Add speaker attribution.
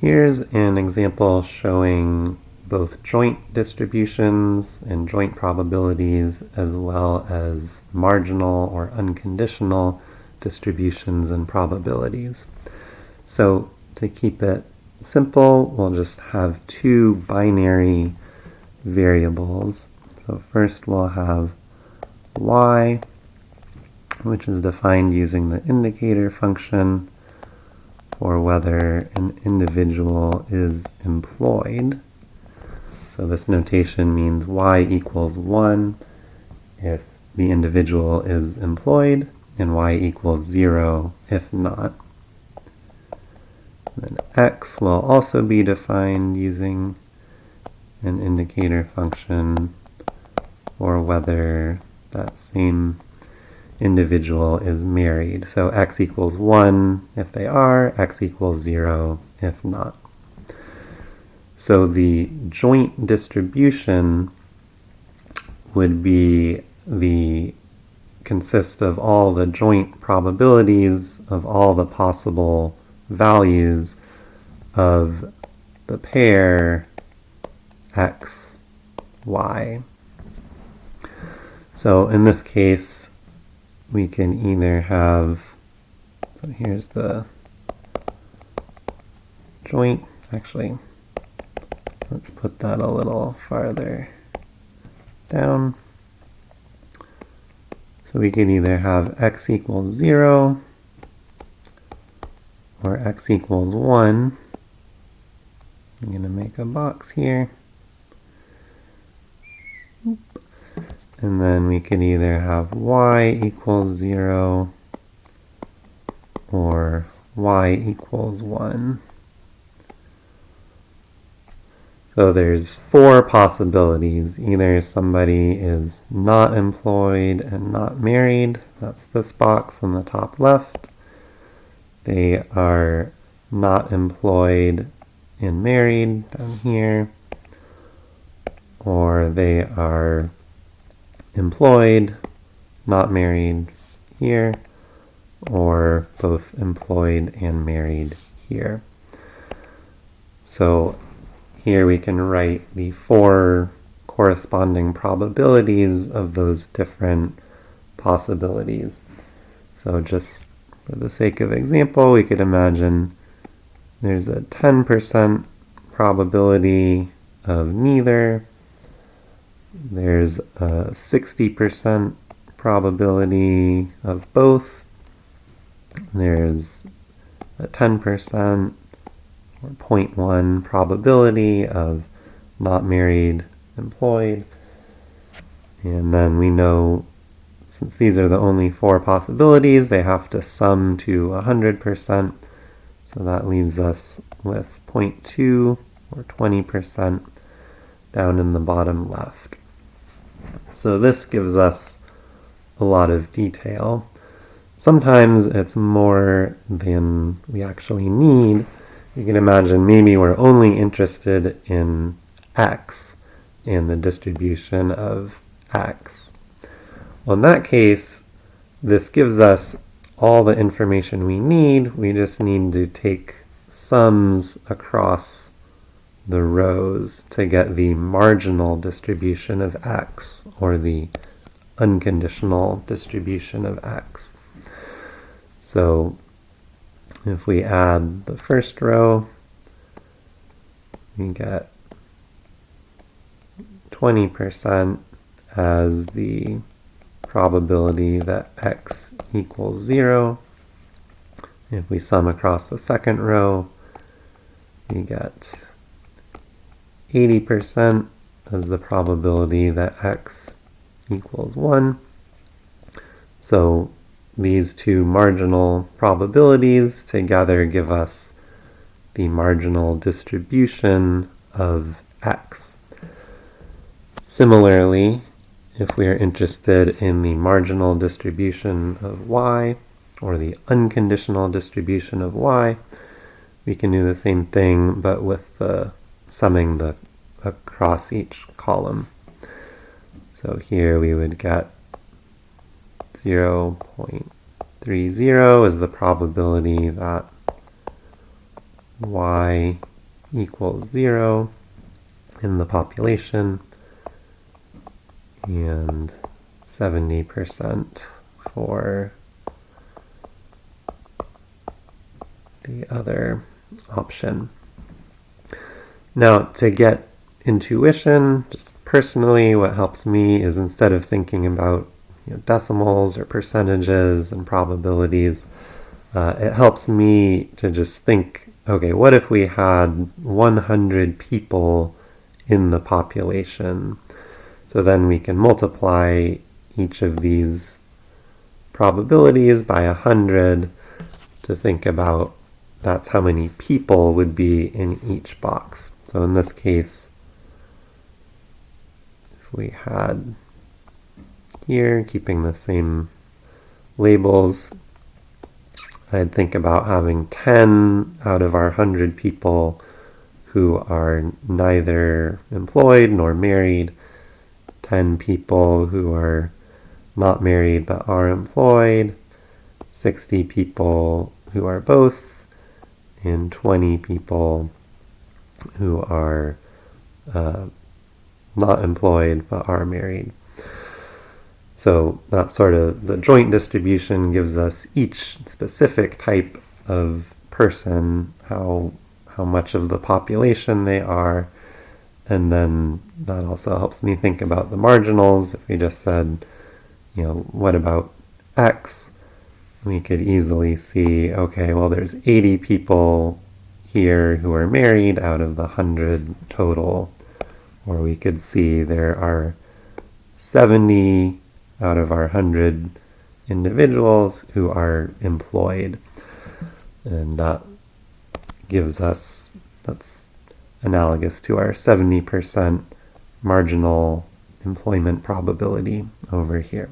Speaker 1: Here's an example showing both joint distributions and joint probabilities as well as marginal or unconditional distributions and probabilities. So to keep it simple, we'll just have two binary variables. So first we'll have y, which is defined using the indicator function for whether an individual is employed. So this notation means y equals 1 if the individual is employed, and y equals 0 if not. then x will also be defined using an indicator function or whether that same individual is married. So x equals 1 if they are, x equals 0 if not. So the joint distribution would be the consist of all the joint probabilities of all the possible values of the pair x, y. So in this case, we can either have, so here's the joint, actually, Let's put that a little farther down. So we can either have x equals 0 or x equals 1. I'm going to make a box here. And then we could either have y equals 0 or y equals 1. So there's four possibilities. Either somebody is not employed and not married, that's this box on the top left. They are not employed and married down here. Or they are employed, not married here. Or both employed and married here. So here we can write the four corresponding probabilities of those different possibilities. So just for the sake of example, we could imagine there's a 10% probability of neither. There's a 60% probability of both. There's a 10% or 0.1 probability of not married employed. And then we know since these are the only four possibilities, they have to sum to 100%. So that leaves us with 0.2 or 20% down in the bottom left. So this gives us a lot of detail. Sometimes it's more than we actually need, you can imagine maybe we're only interested in x and the distribution of x. Well, in that case, this gives us all the information we need. We just need to take sums across the rows to get the marginal distribution of x, or the unconditional distribution of x. So if we add the first row, we get 20% as the probability that x equals 0. If we sum across the second row, we get 80% as the probability that x equals 1. So these two marginal probabilities together give us the marginal distribution of x. Similarly, if we are interested in the marginal distribution of y, or the unconditional distribution of y, we can do the same thing, but with the summing the across each column. So here we would get 0.30 is the probability that y equals 0 in the population and 70% for the other option. Now, to get intuition, just personally, what helps me is instead of thinking about you know, decimals or percentages and probabilities, uh, it helps me to just think, okay, what if we had 100 people in the population? So then we can multiply each of these probabilities by 100 to think about that's how many people would be in each box. So in this case, if we had here, keeping the same labels, I'd think about having 10 out of our 100 people who are neither employed nor married, 10 people who are not married but are employed, 60 people who are both, and 20 people who are uh, not employed but are married. So that sort of the joint distribution gives us each specific type of person, how how much of the population they are, and then that also helps me think about the marginals. If we just said, you know, what about X? We could easily see, okay, well, there's 80 people here who are married out of the 100 total. Or we could see there are 70 out of our 100 individuals who are employed. And that gives us, that's analogous to our 70% marginal employment probability over here.